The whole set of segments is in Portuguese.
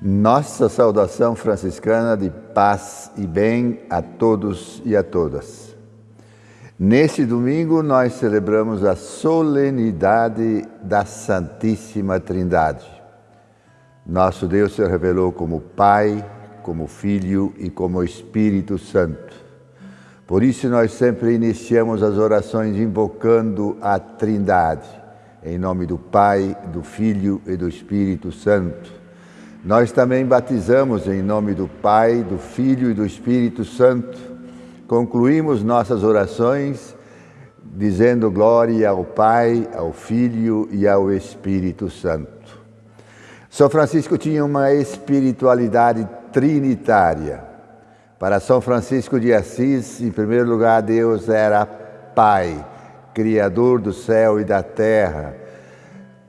Nossa saudação franciscana de paz e bem a todos e a todas. Neste domingo nós celebramos a solenidade da Santíssima Trindade. Nosso Deus se revelou como Pai, como Filho e como Espírito Santo. Por isso nós sempre iniciamos as orações invocando a Trindade, em nome do Pai, do Filho e do Espírito Santo nós também batizamos em nome do Pai, do Filho e do Espírito Santo. Concluímos nossas orações dizendo glória ao Pai, ao Filho e ao Espírito Santo. São Francisco tinha uma espiritualidade trinitária. Para São Francisco de Assis, em primeiro lugar, Deus era Pai, Criador do céu e da terra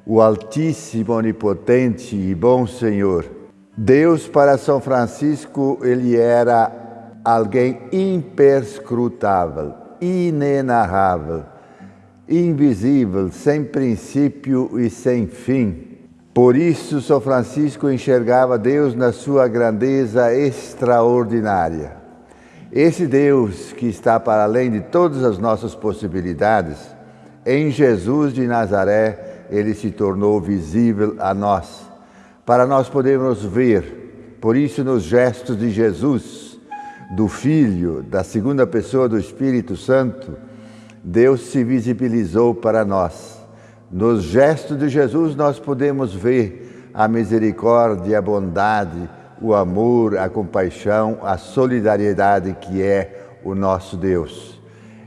o Altíssimo, Onipotente e Bom Senhor. Deus para São Francisco, ele era alguém imperscrutável, inenarrável, invisível, sem princípio e sem fim. Por isso, São Francisco enxergava Deus na sua grandeza extraordinária. Esse Deus que está para além de todas as nossas possibilidades, em Jesus de Nazaré, ele se tornou visível a nós, para nós podermos ver. Por isso, nos gestos de Jesus, do Filho, da segunda pessoa do Espírito Santo, Deus se visibilizou para nós. Nos gestos de Jesus, nós podemos ver a misericórdia, a bondade, o amor, a compaixão, a solidariedade que é o nosso Deus.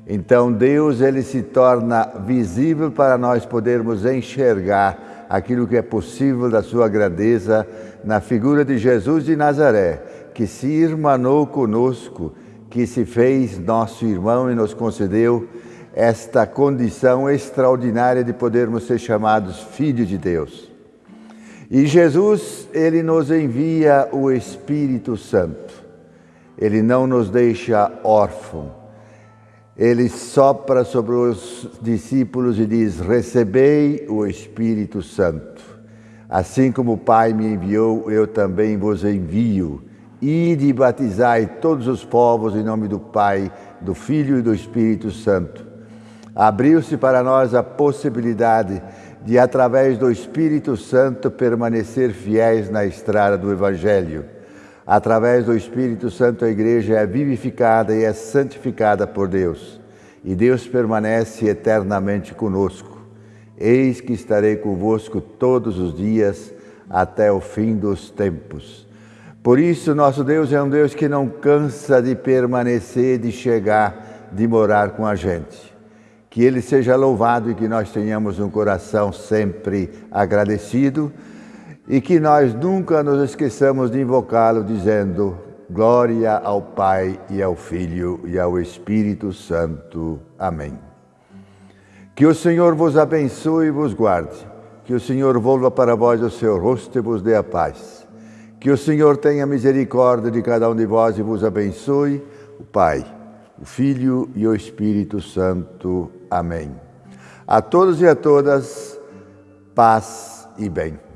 Então Deus ele se torna visível para nós podermos enxergar aquilo que é possível da sua grandeza na figura de Jesus de Nazaré, que se irmanou conosco, que se fez nosso irmão e nos concedeu esta condição extraordinária de podermos ser chamados filhos de Deus. E Jesus, ele nos envia o Espírito Santo. Ele não nos deixa órfãos ele sopra sobre os discípulos e diz: Recebei o Espírito Santo. Assim como o Pai me enviou, eu também vos envio. Ide e batizai todos os povos em nome do Pai, do Filho e do Espírito Santo. Abriu-se para nós a possibilidade de, através do Espírito Santo, permanecer fiéis na estrada do Evangelho Através do Espírito Santo, a igreja é vivificada e é santificada por Deus, e Deus permanece eternamente conosco. Eis que estarei convosco todos os dias até o fim dos tempos. Por isso, nosso Deus é um Deus que não cansa de permanecer, de chegar, de morar com a gente. Que Ele seja louvado e que nós tenhamos um coração sempre agradecido e que nós nunca nos esqueçamos de invocá-lo dizendo glória ao Pai e ao Filho e ao Espírito Santo. Amém. Que o Senhor vos abençoe e vos guarde. Que o Senhor volva para vós o seu rosto e vos dê a paz. Que o Senhor tenha misericórdia de cada um de vós e vos abençoe, o Pai, o Filho e o Espírito Santo. Amém. A todos e a todas, paz e bem.